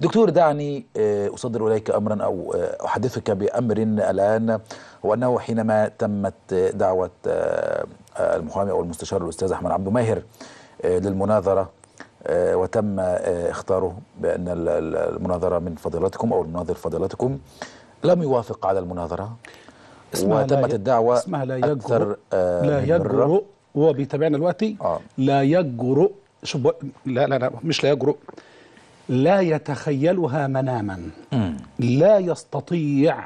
دكتور دعني آه، أصدر إليك أمرا أو آه، أحدثك بأمر الآن هو أنه حينما تمت دعوة آه، المحامي أو المستشار الأستاذ أحمد عبد ماهر للمناظرة وتم اختاره بأن ال- ال- المناظرة من فضيلتكم أو المناظر فضيلتكم لم يوافق على المناظرة اسمها وتمت الدعوة اسمها لا يجرؤ أكثر لا. يجرؤ هو بيتابعنا دلوقتي آه. لا يجرؤ شوف بق- لا لا لا مش لا يجرؤ لا يتخيلها مناما. لا يستطيع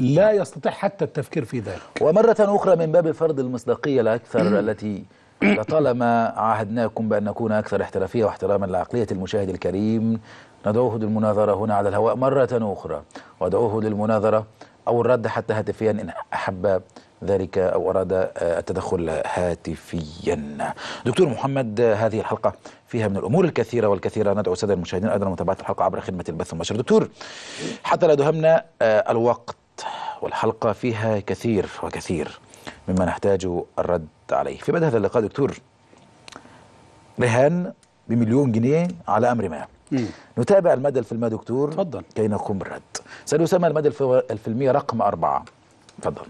لا يستطيع حتى التفكير في ذلك. ومرة أخرى من باب فرض المصداقية الأكثر التي لطالما عاهدناكم بأن نكون أكثر احترافية واحتراما لعقلية المشاهد الكريم ندعوه للمناظرة هنا على الهواء مرة أخرى. ودعوه للمناظرة أو الرد حتى هاتفيا إن أحب ذلك أو أراد آه، التدخل هاتفيا. دكتور محمد آه، هذه الحلقة فيها من الأمور الكثيرة والكثيرة. ندعو السادة المشاهدين أيضا لمتابعة الحلقة عبر خدمة البث المباشر. دكتور حتى لا دهمنا آه، الوقت والحلقة فيها كثير وكثير مما نحتاج الرد عليه. في بدء هذا اللقاء دكتور رهان بمليون جنيه على أمر ما. نتابع المدى الفيلمي دكتور اتفضل. كي نقوم بالرد. سنسمى المدى الف- الفيلمي رقم أربعة. تفضل.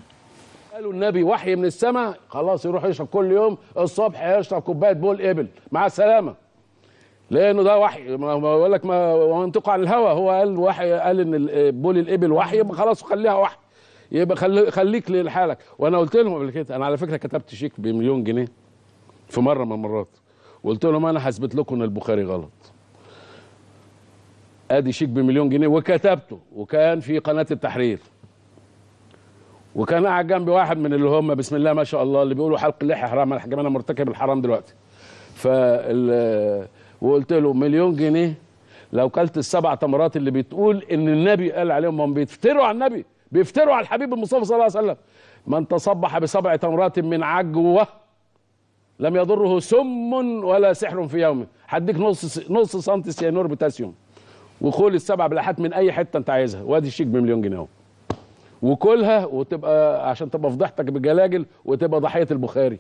قالوا النبي وحي من السماء خلاص يروح يشرب كل يوم الصبح يشرب كوباية بول إبل. مع السلامة. لأنه ده وحي. ما بقول لك ما وينطق عن الهوى هو قال وحي قال إن بول الإبل وحي يبقى خلاص خليها وحي. يبقى خلي خليك لحالك. وأنا قلت لهم قبل كده أنا على فكرة كتبت شيك بمليون جنيه في مرة من المرات. وقلت لهم أنا هثبت لكم إن البخاري غلط. أدي شيك بمليون جنيه وكتبته. وكان في قناة التحرير. وكان قاعد جنبي واحد من اللي هم بسم الله ما شاء الله اللي بيقولوا حلق اللحية حرام. أنا أنا مرتكب الحرام دلوقتي. فال وقلت له مليون جنيه. لو كلت السبع تمرات اللي بتقول إن النبي قال عليهم هم بيفتروا على النبي. بيفتروا على الحبيب المصطفى صلى الله عليه وسلم. من تصبح بسبع تمرات من عجوة لم يضره سم ولا سحر في يومه هديك نص نص سنتي سيانور بوتاسيوم. وكل السبع بلحات من أي حتة أنت عايزها. وأدي الشيك بمليون جنيه أهو. وكلها وتبقى عشان تبقى فضحتك بجلاجل وتبقى ضحية البخاري.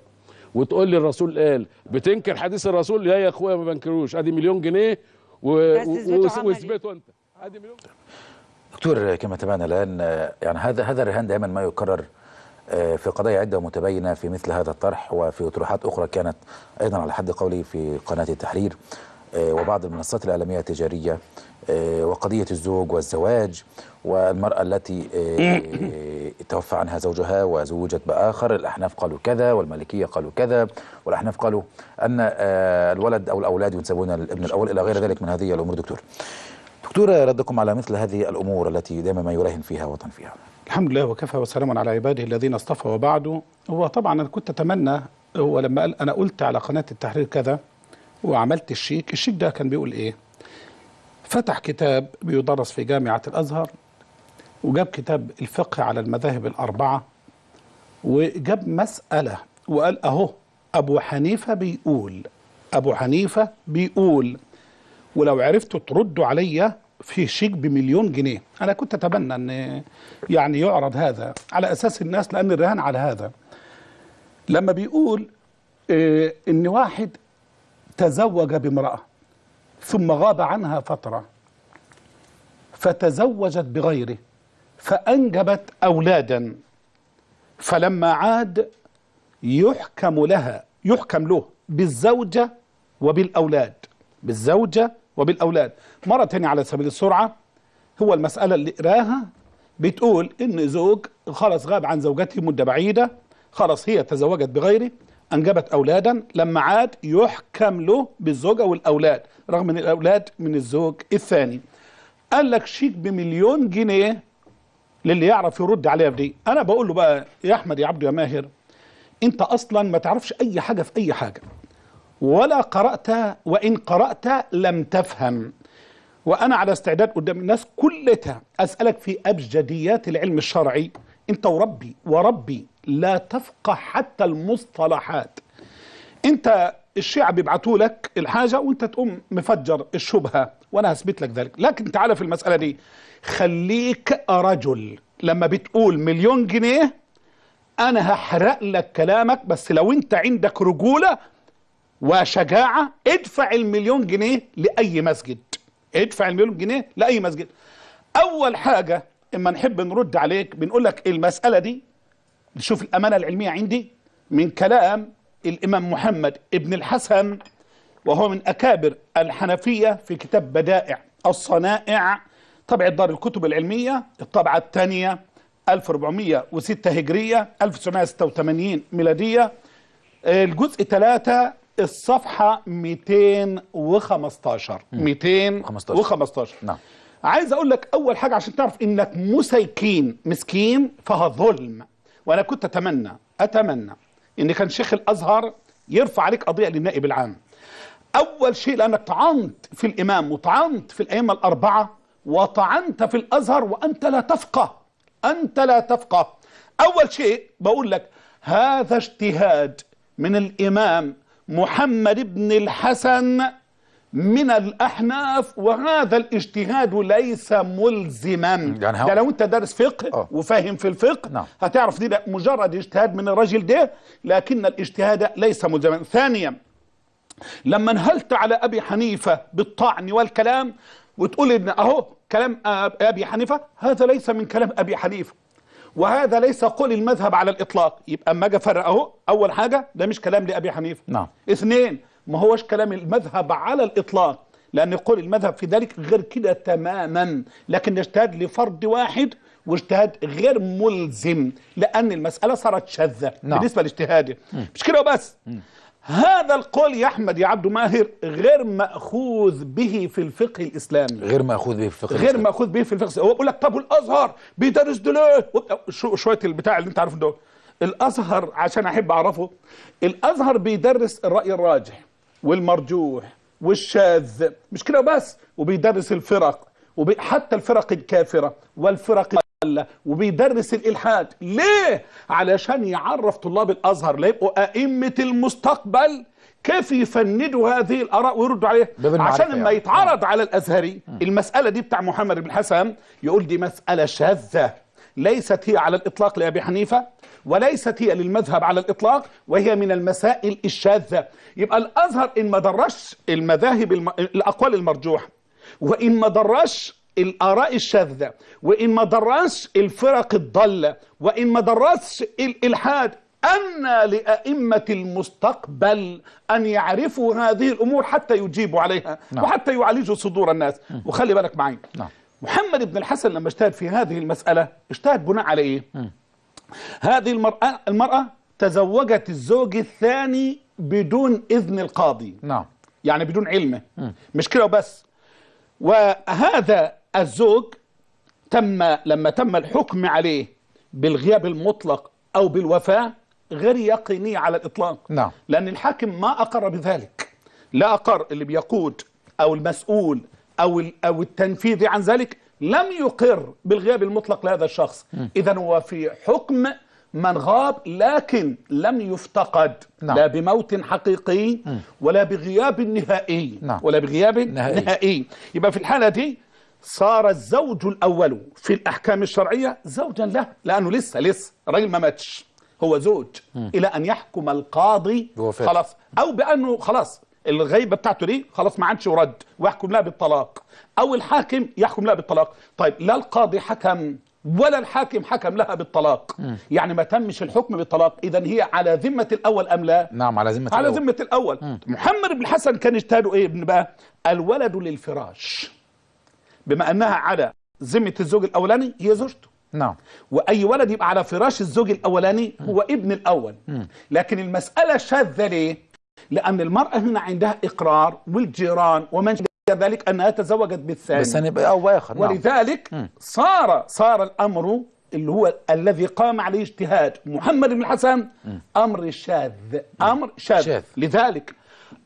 وتقول لي الرسول قال بتنكر حديث الرسول؟ لا يا اخويا ما بنكروش. ادي مليون جنيه. واثبته انت. ادي مليون دكتور كما تابعنا الآن آه، يعني هذا هذا الرهان دائما ما يكرر آه، في قضايا عدة متباينة في مثل هذا الطرح وفي أطروحات أخرى كانت أيضا على حد قولي في قناة التحرير آه، وبعض المنصات الإعلامية التجارية آه، وقضية الزوج والزواج والمرأة التي آه، توفى عنها زوجها وزوجت بآخر. الأحناف قالوا كذا والمالكية قالوا كذا. والأحناف قالوا أن آه، الولد أو الأولاد ينسبون الابن الأول إلى غير ذلك من هذه الأمور دكتور. دكتور ردكم على مثل هذه الأمور التي دائما ما يراهن فيها وطن فيها. الحمد لله وكفى وسلام على عباده الذين اصطفى وبعده هو طبعا أنا كنت أتمنى هو لما قال أنا قلت على قناة التحرير كذا وعملت الشيك. الشيك ده كان بيقول إيه؟ فتح كتاب بيدرس في جامعة الأزهر وجاب كتاب الفقه على المذاهب الأربعة وجاب مسألة وقال أهو أبو حنيفة بيقول أبو حنيفة بيقول ولو عرفتوا تردوا عليا في شيك بمليون جنيه. أنا كنت اتمنى إن يعني يعرض هذا على أساس الناس لأن الرهان على هذا. لما بيقول إيه إن واحد تزوج بامرأة ثم غاب عنها فترة فتزوجت بغيره فأنجبت أولادا فلما عاد يحكم لها يحكم له بالزوجة وبالأولاد بالزوجة وبالأولاد. مرة تانية على سبيل السرعة هو المسألة اللي قراها بتقول إن زوج خلاص غاب عن زوجته مدة بعيدة خلاص هي تزوجت بغيره أنجبت أولادا لما عاد يحكم له بالزوجة والأولاد رغم أن الأولاد من الزوج الثاني. قال لك شيك بمليون جنيه للي يعرف يرد عليها في دي. أنا بقول له بقى يا أحمد يا عبد يا ماهر أنت أصلا ما تعرفش أي حاجة في أي حاجة. ولا قرأت وإن قرأت لم تفهم. وأنا على استعداد قدام الناس كلها أسألك في أبجديات العلم الشرعي. أنت وربي وربي لا تفقه حتى المصطلحات. انت الشيعة بيبعتوا لك الحاجة وانت تقوم مفجر الشبهة وأنا هثبت لك ذلك. لكن تعالى في المسألة دي. خليك رجل. لما بتقول مليون جنيه أنا هحرق لك كلامك بس لو انت عندك رجولة وشجاعة ادفع المليون جنيه لأي مسجد. ادفع المليون جنيه لأي مسجد. أول حاجة إما نحب نرد عليك بنقول لك المسألة دي نشوف الأمانة العلمية عندي من كلام الإمام محمد ابن الحسن وهو من أكابر الحنفية في كتاب بدائع الصنائع طبع دار الكتب العلمية الطبعه الثانية 1406 هجرية 1986 ميلادية. الجزء 3 الصفحة 215 215 نعم. عايز أقول لك أول حاجة عشان تعرف إنك مسيكين مسكين فهو ظلم. وأنا كنت أتمنى أتمنى إن كان شيخ الأزهر يرفع عليك قضية للنائب العام. أول شيء لأنك طعنت في الإمام وطعنت في الأئمة الأربعة وطعنت في الأزهر وأنت لا تفقه أنت لا تفقه. أول شيء بقول لك هذا اجتهاد من الإمام محمد بن الحسن من الأحناف وهذا الاجتهاد ليس ملزما يعني ده لو أنت دارس فقه آه. وفاهم في الفقه نعم. هتعرف دي ده مجرد اجتهاد من الرجل ده لكن الاجتهاد ليس ملزما ثانيا لما انهلت على أبي حنيفة بالطعن والكلام وتقول إن أهو كلام أبي حنيفة هذا ليس من كلام أبي حنيفة وهذا ليس قول المذهب على الإطلاق يبقى أما أجي أفرق أهو أول حاجة ده مش كلام لأبي حنيفة نعم. اثنين ما هوش كلام المذهب على الإطلاق. لأن قول المذهب في ذلك غير كده تماما. لكن اجتهاد لفرد واحد واجتهاد غير ملزم. لأن المسألة صارت شاذة نعم. بالنسبة لاجتهاده. مش كده وبس؟ هذا القول يا أحمد يا عبد ماهر غير مأخوذ به في الفقه الإسلامي. غير مأخوذ به في الفقه غير الإسلامي. مأخوذ به في الفقه الإسلامي. هو بيقول لك طب والأزهر؟ بيدرس ده ليه شو شوية البتاع اللي انت عارفه ده الأزهر عشان أحب أعرفه الأزهر بيدرس الراي الراجح. والمرجوح والشاذ. مش كده بس؟ وبيدرس الفرق وبي حتى الفرق الكافرة والفرق الضالة وبيدرس الإلحاد. ليه؟ علشان يعرف طلاب الأزهر ليبقوا أئمة المستقبل. كيف يفندوا هذه الآراء ويردوا عليها؟ عشان لما يعني. يتعرض على الأزهري. المسألة دي بتاع محمد بن حسن يقول دي مسألة شاذة ليست هي على الإطلاق لأبي حنيفة. وليست هي للمذهب على الإطلاق وهي من المسائل الشاذة. يبقى الأزهر إن ما درسش المذاهب الم... الأقوال المرجوحة وإن ما درسش الآراء الشاذة وإن ما درسش الفرق الضالة وإن ما درسش الإلحاد أن لأئمة المستقبل أن يعرفوا هذه الأمور حتى يجيبوا عليها نعم. وحتى يعالجوا صدور الناس. وخلي بالك معي. نعم. محمد بن الحسن لما اجتهد في هذه المسألة اجتهد بناء على إيه؟ هذه المرأة المرأة تزوجت الزوج الثاني بدون إذن القاضي. نعم. يعني بدون علمه. مش كده وبس. وهذا الزوج تم لما تم الحكم عليه بالغياب المطلق أو بالوفاة غير يقيني على الإطلاق. نعم. لأن الحاكم ما أقر بذلك. لا أقر اللي بيقود أو المسؤول ال- أو التنفيذي عن ذلك. لم يقر بالغياب المطلق لهذا الشخص. اذا هو في حكم من غاب لكن لم يفتقد. نعم. لا بموت حقيقي ولا بغياب نهائي. نعم. ولا بغياب نهائي. نهائي. يبقى في الحالة دي صار الزوج الأول في الأحكام الشرعية زوجا له لأنه لسه لسه الراجل ما ماتش. هو زوج. إلى أن يحكم القاضي. خلاص. أو بأنه خلاص الغيبة بتاعته دي خلاص ما عادش يرد ويحكم لها بالطلاق. أو الحاكم يحكم لها بالطلاق. طيب لا القاضي حكم ولا الحاكم حكم لها بالطلاق. يعني ما تمش الحكم بالطلاق. إذا هي على ذمة الأول أم لا؟ نعم على ذمة على الأول. ذمة الأول. محمد بن الحسن كان اجتهاده إيه ابن بقى؟ الولد للفراش. بما أنها على ذمة الزوج الأولاني هي زوجته. نعم. وأي ولد يبقى على فراش الزوج الأولاني هو ابن الأول. لكن المسألة شاذة ليه؟ لأن المرأة هنا عندها إقرار والجيران ومن ذلك أنها تزوجت بالثاني. بس هنبقى أو آخر نعم. ولذلك صار صار الأمر اللي هو الذي قام عليه اجتهاد محمد بن الحسن أمر شاذ أمر شاذ. شاذ. لذلك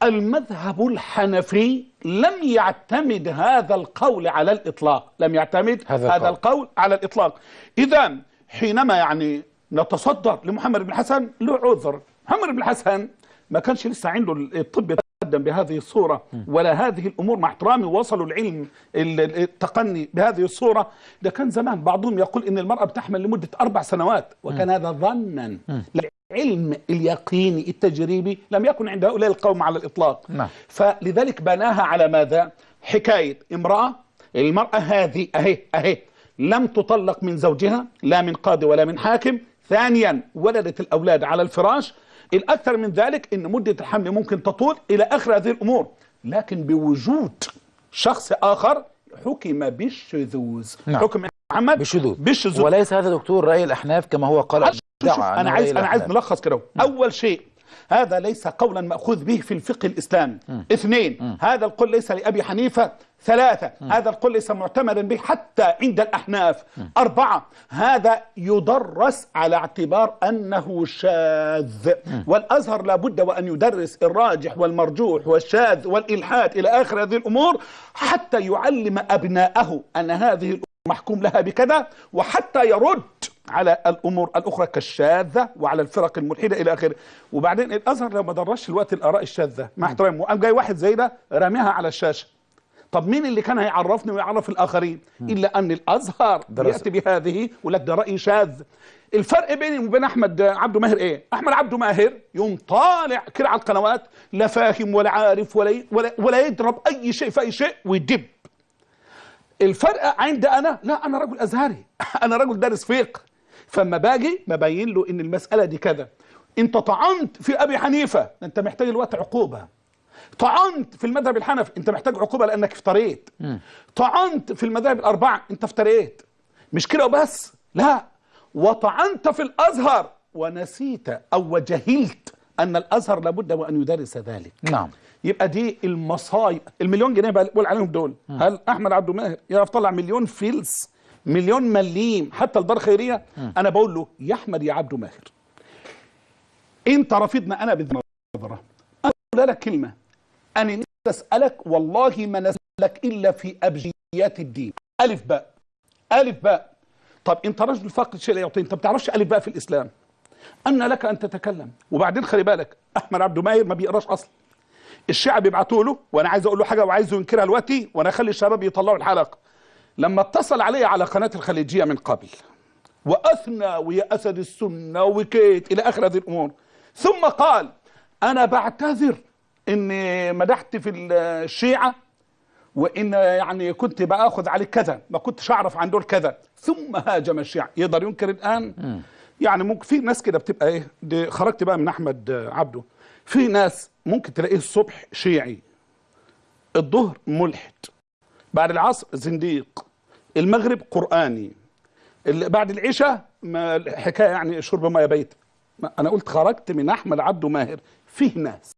المذهب الحنفي لم يعتمد هذا القول على الإطلاق. لم يعتمد هذا هذا, القول. القول على الإطلاق. اذا حينما يعني نتصدر لمحمد بن الحسن له عذر محمد بن الحسن ما كانش لسه عنده الطب يتقدم بهذه الصورة ولا هذه الأمور مع احترامي وصلوا العلم ال- ال- التقني بهذه الصورة. ده كان زمان بعضهم يقول إن المرأة بتحمل لمدة أربع سنوات وكان هذا ظنا. العلم اليقيني التجريبي لم يكن عند هؤلاء القوم على الإطلاق. نعم. فلذلك بناها على ماذا؟ حكاية. امرأة المرأة هذه أهي أهي لم تطلق من زوجها لا من قاضي ولا من حاكم ثانيا ولدت الأولاد على الفراش. الاكثر من ذلك إن مدة الحمل ممكن تطول إلى آخر هذه الأمور. لكن بوجود شخص آخر حكم بالشذوذ. نعم. حكم محمد بالشذوذ. بالشذوذ. وليس هذا دكتور رأي الأحناف كما هو قال رأي عايز أنا عايز. نلخص كده أول شيء هذا ليس قولا مأخوذ به في الفقه الاسلامي اثنين هذا القول ليس لأبي حنيفة. ثلاثة هذا القول ليس معتمدا به حتى عند الأحناف. أربعة هذا يدرس على اعتبار أنه شاذ. والأزهر لابد وأن يدرس الراجح والمرجوح والشاذ والإلحاد إلى آخر هذه الأمور حتى يعلم أبناءه أن هذه الأمور محكوم لها بكذا وحتى يرد على الأمور الأخرى كالشاذة وعلى الفرق الملحدة إلى آخره. وبعدين الأزهر لو ما درسش الوقت الآراء الشاذة مع احترامي وقام جاي واحد زي ده راميها على الشاشة. طب مين اللي كان هيعرفني ويعرف الآخرين؟ إلا أن الأزهر درس. يأتي بهذه ولك ده رأي شاذ. الفرق بيني وبين أحمد عبده ماهر إيه؟ أحمد عبده ماهر يوم طالع كده على القنوات لا فاهم ولا عارف ولا ولا, ولا يضرب أي شيء في أي شيء ويدب. الفرق عند أنا لا أنا رجل أزهري. أنا رجل دارس فقه. فما باجي ببين له إن المسألة دي كذا. أنت طعنت في أبي حنيفة. أنت محتاج دلوقت عقوبة. طعنت في المذهب الحنفي. أنت محتاج عقوبة لأنك افتريت. طعنت في المذاهب الأربعة. أنت افتريت. مش كده وبس؟ لا. وطعنت في الأزهر. ونسيت أو وجهلت أن الأزهر لابد وأن يدرس ذلك. نعم. يبقى دي المصايب المليون جنيه بقول عليهم دول. هل أحمد عبد الماهر يعرف طلع مليون فلس مليون مليم حتى الدار خيرية أنا بقول له يا أحمد يا عبد ماهر أنت رفضنا أنا بالنظره أنا أقول لك كلمة. أنا أسألك والله ما نسألك إلا في أبجيات الدين. ألف باء. ألف باء. طب أنت رجل فاقد شيء لا يعطي أنت ما بتعرفش ألف باء في الإسلام. أن لك أن تتكلم. وبعدين خلي بالك أحمد عبد ماهر ما بيقراش أصلا. الشيعة بيبعتوا له وأنا عايز أقول له حاجة وعايزه ينكرها دلوقتي وأنا أخلي الشباب يطلعوا الحلقة. لما اتصل علي على قناة الخليجية من قبل وأثنى ويا اسد السنة وكيت إلى آخر هذه الأمور. ثم قال أنا بعتذر إني مدحت في الشيعة وإن يعني كنت بآخذ عليك كذا ما كنتش أعرف عن دول كذا. ثم هاجم الشيعة. يقدر ينكر الآن؟ يعني ممكن في ناس كده بتبقى إيه؟ دي خرجت بقى من أحمد عبده. في ناس ممكن تلاقيه الصبح شيعي الظهر ملحد بعد العصر زنديق. المغرب قرآني. ال- بعد العشاء ما الحكاية يعني شرب ميه بيت. أنا قلت خرجت من أحمد عبده ماهر. فيه ناس.